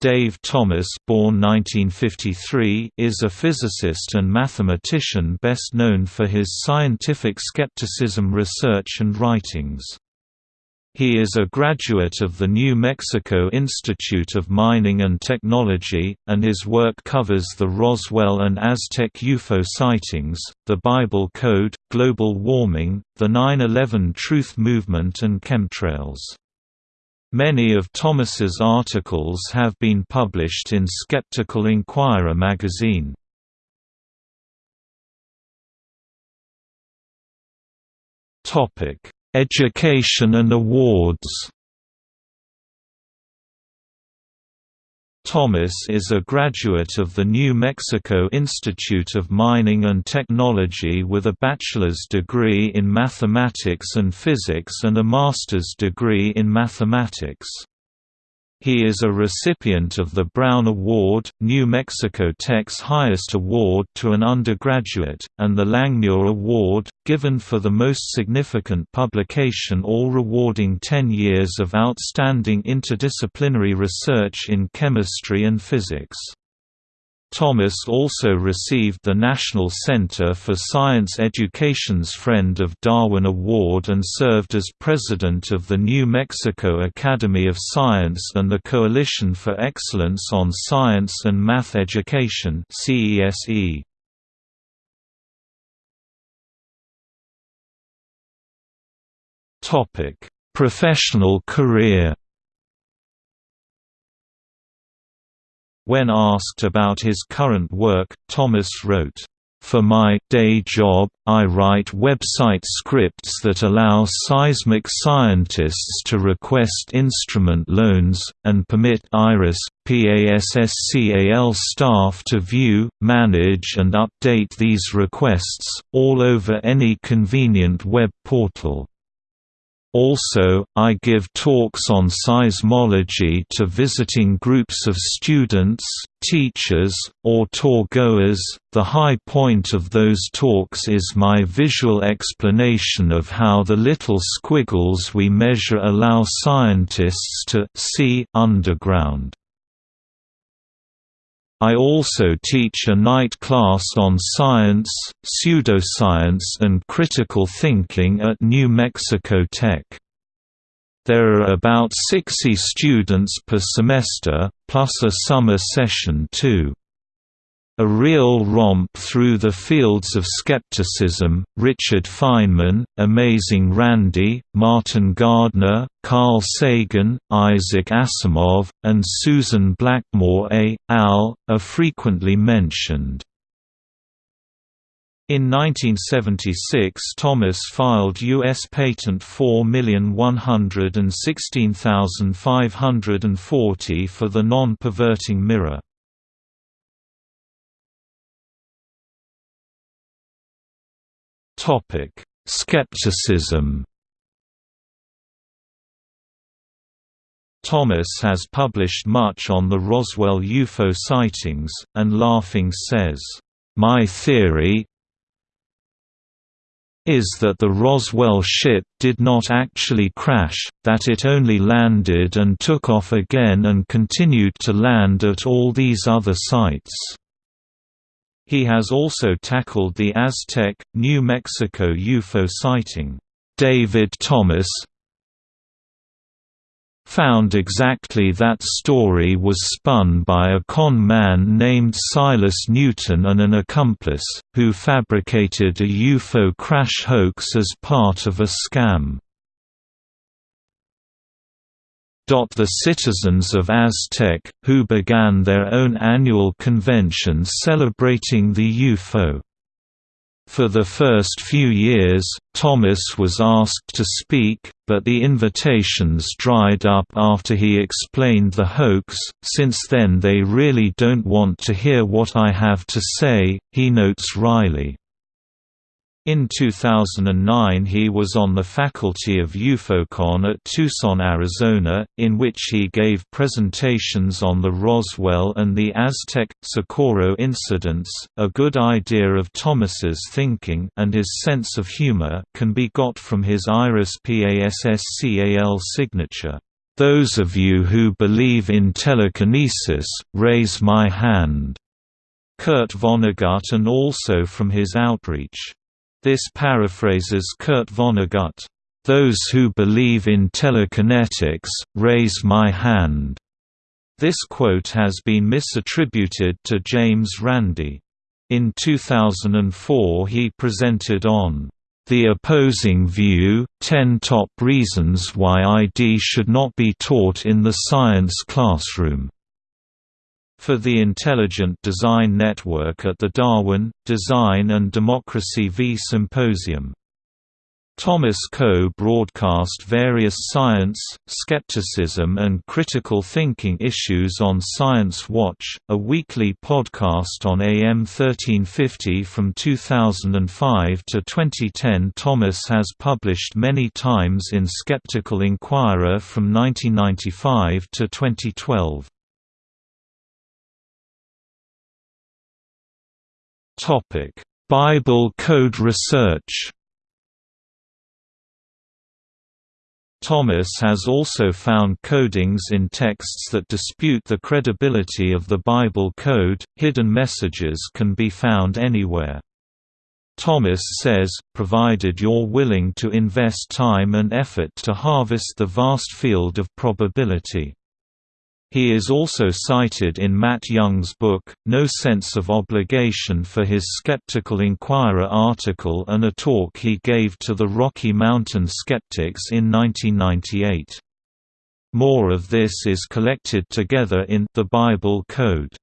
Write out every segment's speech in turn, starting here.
Dave Thomas born 1953, is a physicist and mathematician best known for his scientific skepticism research and writings. He is a graduate of the New Mexico Institute of Mining and Technology, and his work covers the Roswell and Aztec UFO sightings, the Bible Code, global warming, the 9-11 Truth Movement and chemtrails. Many of Thomas's articles have been published in Skeptical Inquirer magazine. Education and awards Thomas is a graduate of the New Mexico Institute of Mining and Technology with a bachelor's degree in mathematics and physics and a master's degree in mathematics. He is a recipient of the Brown Award, New Mexico Tech's highest award to an undergraduate, and the Langmuir Award, given for the most significant publication all rewarding 10 years of outstanding interdisciplinary research in chemistry and physics. Thomas also received the National Center for Science Education's Friend of Darwin Award and served as president of the New Mexico Academy of Science and the Coalition for Excellence on Science and Math Education CESE. Professional career When asked about his current work, Thomas wrote, for my day job, I write website scripts that allow seismic scientists to request instrument loans, and permit IRIS, PASSCAL staff to view, manage and update these requests, all over any convenient web portal. Also, I give talks on seismology to visiting groups of students, teachers, or tour goers. The high point of those talks is my visual explanation of how the little squiggles we measure allow scientists to see underground. I also teach a night class on science, pseudoscience and critical thinking at New Mexico Tech. There are about 60 students per semester, plus a summer session too. A Real Romp Through the Fields of Skepticism, Richard Feynman, Amazing Randi, Martin Gardner, Carl Sagan, Isaac Asimov, and Susan Blackmore a. al. are frequently mentioned. In 1976 Thomas filed U.S. Patent 4116540 for the non-perverting mirror. Topic: Skepticism. Thomas has published much on the Roswell UFO sightings, and Laughing says, "My theory is that the Roswell ship did not actually crash, that it only landed and took off again and continued to land at all these other sites." He has also tackled the Aztec, New Mexico UFO sighting. David Thomas found exactly that story was spun by a con man named Silas Newton and an accomplice, who fabricated a UFO crash hoax as part of a scam. The citizens of Aztec, who began their own annual convention celebrating the UFO. For the first few years, Thomas was asked to speak, but the invitations dried up after he explained the hoax. Since then, they really don't want to hear what I have to say, he notes Riley. In 2009 he was on the faculty of UFOCon at Tucson, Arizona, in which he gave presentations on the Roswell and the Aztec Socorro incidents. A good idea of Thomas's thinking and his sense of humor can be got from his IRIS PASSCAL signature. Those of you who believe in telekinesis, raise my hand. Kurt Vonnegut and also from his outreach. This paraphrases Kurt Vonnegut. Those who believe in telekinetics, raise my hand. This quote has been misattributed to James Randi. In 2004 he presented on the Opposing View, 10 Top Reasons Why ID Should Not Be Taught in the Science Classroom. For the Intelligent Design Network at the Darwin, Design and Democracy V Symposium. Thomas Coe broadcast various science, skepticism and critical thinking issues on Science Watch, a weekly podcast on AM 1350 from 2005 to 2010 Thomas has published many times in Skeptical Inquirer from 1995 to 2012. Bible code research Thomas has also found codings in texts that dispute the credibility of the Bible code. Hidden messages can be found anywhere. Thomas says, provided you're willing to invest time and effort to harvest the vast field of probability. He is also cited in Matt Young's book, No Sense of Obligation for his Skeptical Inquirer article and a talk he gave to the Rocky Mountain Skeptics in 1998. More of this is collected together in The Bible Code.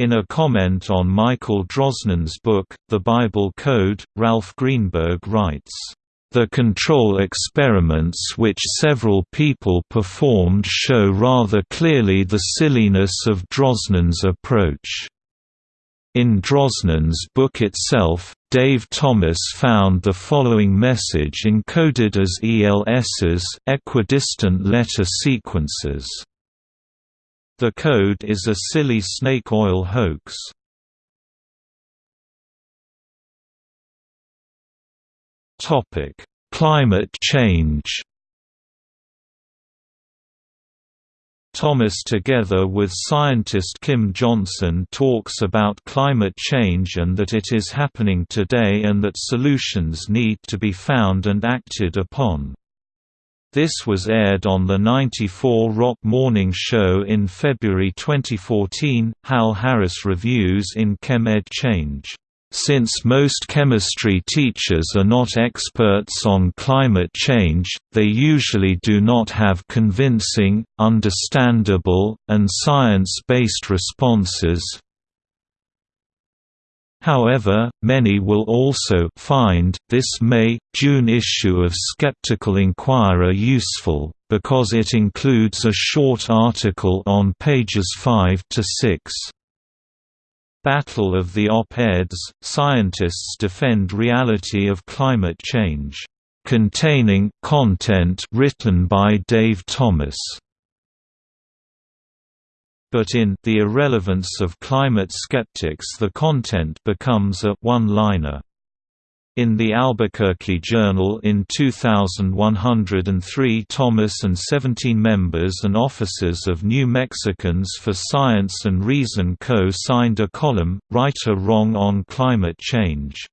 In a comment on Michael Drosnin's book, The Bible Code, Ralph Greenberg writes, the control experiments which several people performed show rather clearly the silliness of Drosnin's approach. In Drosnin's book itself, Dave Thomas found the following message encoded as ELSs equidistant letter sequences. The code is a silly snake oil hoax. Topic: Climate change. Thomas together with scientist Kim Johnson talks about climate change and that it is happening today and that solutions need to be found and acted upon. This was aired on the 94 Rock Morning Show in February 2014. Hal Harris reviews in Chem Ed Change. Since most chemistry teachers are not experts on climate change, they usually do not have convincing, understandable, and science-based responses. However, many will also find this May-June issue of Skeptical Inquirer useful, because it includes a short article on pages 5 to 6. Battle of the Op-Eds, scientists defend reality of climate change. Containing content written by Dave Thomas. But in The Irrelevance of Climate Skeptics the content becomes a one-liner. In the Albuquerque Journal in 2103 Thomas and 17 members and officers of New Mexicans for Science and Reason co-signed a column, Right or Wrong on Climate Change.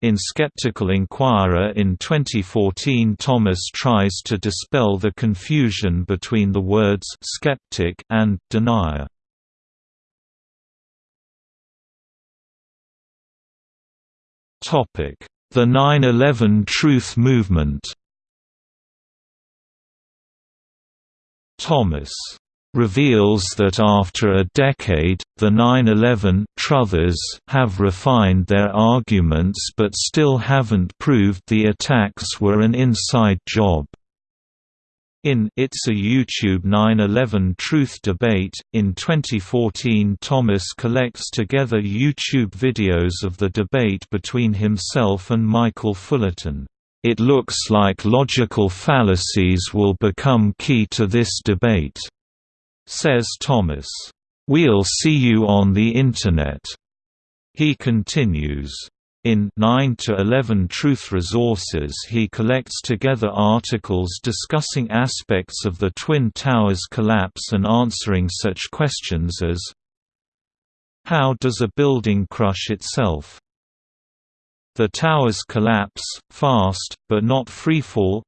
In Skeptical Inquirer in 2014 Thomas tries to dispel the confusion between the words «skeptic» and «denier». The 9-11 Truth Movement Thomas reveals that after a decade, the 9-11 truthers have refined their arguments but still haven't proved the attacks were an inside job. In It's a YouTube 9/11 Truth Debate, in 2014 Thomas collects together YouTube videos of the debate between himself and Michael Fullerton. It looks like logical fallacies will become key to this debate, says Thomas. We'll see you on the Internet. He continues, In 9 to 11 Truth Resources he collects together articles discussing aspects of the Twin Towers collapse and answering such questions as How does a building crush itself? The towers collapse, fast, but not freefall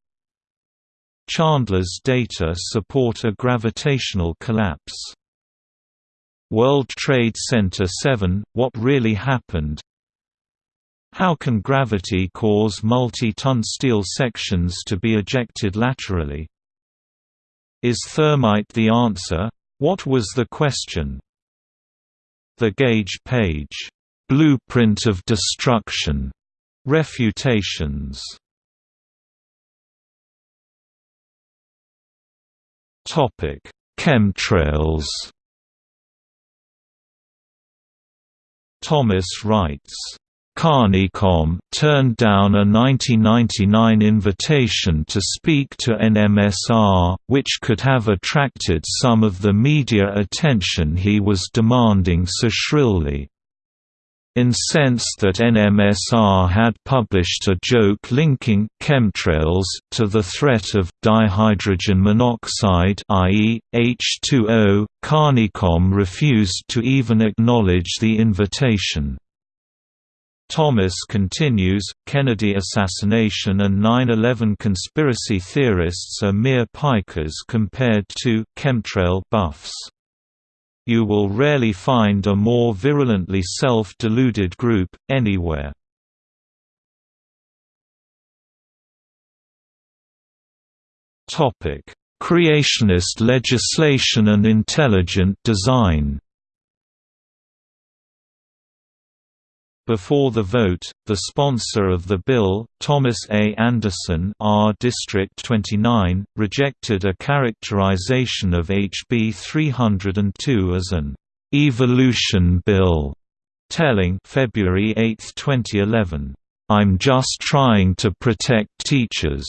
Chandler's data support a gravitational collapse. World Trade Center 7 – What really happened how can gravity cause multi-ton steel sections to be ejected laterally? Is thermite the answer? What was the question? The gauge page, "'Blueprint of Destruction' Refutations Topic Chemtrails Thomas writes Carnicom turned down a 1999 invitation to speak to NMSR, which could have attracted some of the media attention he was demanding so shrilly. Incensed that NMSR had published a joke linking chemtrails to the threat of dihydrogen monoxide i.e., H2O, Carnicom refused to even acknowledge the invitation. Thomas continues, Kennedy assassination and 9-11 conspiracy theorists are mere pikers compared to chemtrail buffs. You will rarely find a more virulently self-deluded group, anywhere. Creationist legislation and intelligent design Before the vote, the sponsor of the bill, Thomas A. Anderson R. District 29, rejected a characterization of HB 302 as an «evolution bill», telling February 8, 2011, "'I'm just trying to protect teachers'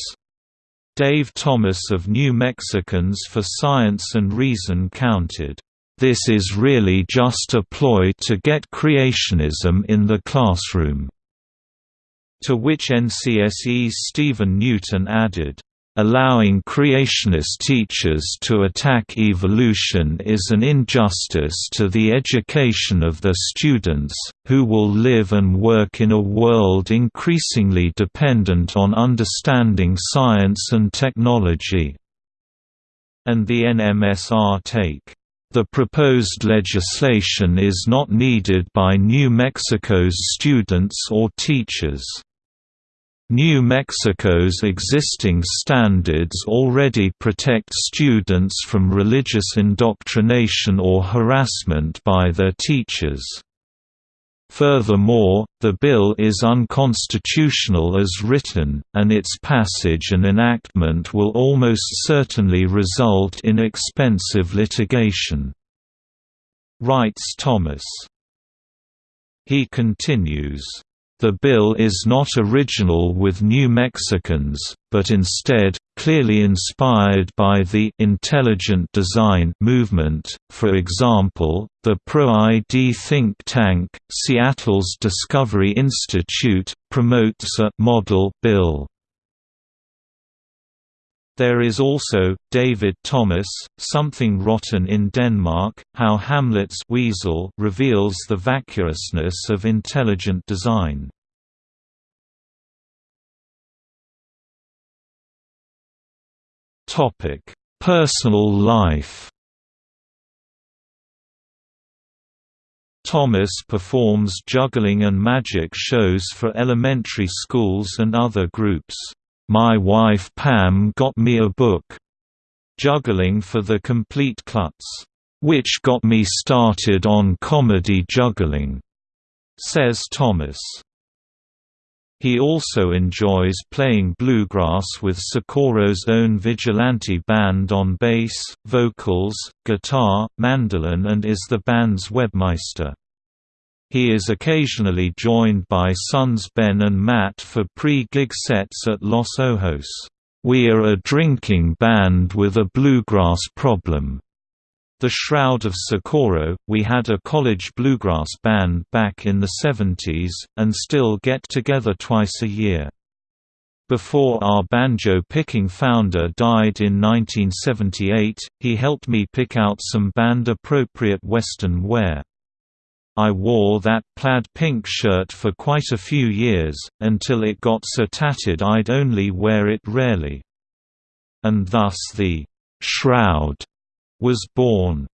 Dave Thomas of New Mexicans for Science and Reason counted this is really just a ploy to get creationism in the classroom." To which NCSE's Stephen Newton added, Allowing creationist teachers to attack evolution is an injustice to the education of their students, who will live and work in a world increasingly dependent on understanding science and technology." And the NMSR take the proposed legislation is not needed by New Mexico's students or teachers. New Mexico's existing standards already protect students from religious indoctrination or harassment by their teachers. Furthermore, the bill is unconstitutional as written, and its passage and enactment will almost certainly result in expensive litigation. Writes Thomas. He continues, the bill is not original with New Mexicans, but instead, clearly inspired by the «intelligent design» movement, for example, the pro-ID think tank, Seattle's Discovery Institute, promotes a «model bill». There is also, David Thomas, Something Rotten in Denmark, How Hamlet's weasel reveals the vacuousness of intelligent design. Personal life Thomas performs juggling and magic shows for elementary schools and other groups. My wife Pam got me a book, Juggling for the Complete Klutz, which got me started on comedy juggling, says Thomas. He also enjoys playing bluegrass with Socorro's own vigilante band on bass, vocals, guitar, mandolin and is the band's webmeister. He is occasionally joined by sons Ben and Matt for pre-gig sets at Los Ojos. We are a drinking band with a bluegrass problem. The Shroud of Socorro, we had a college bluegrass band back in the 70s, and still get together twice a year. Before our banjo-picking founder died in 1978, he helped me pick out some band-appropriate Western wear. I wore that plaid pink shirt for quite a few years, until it got so tattered I'd only wear it rarely. And thus the «shroud» was born.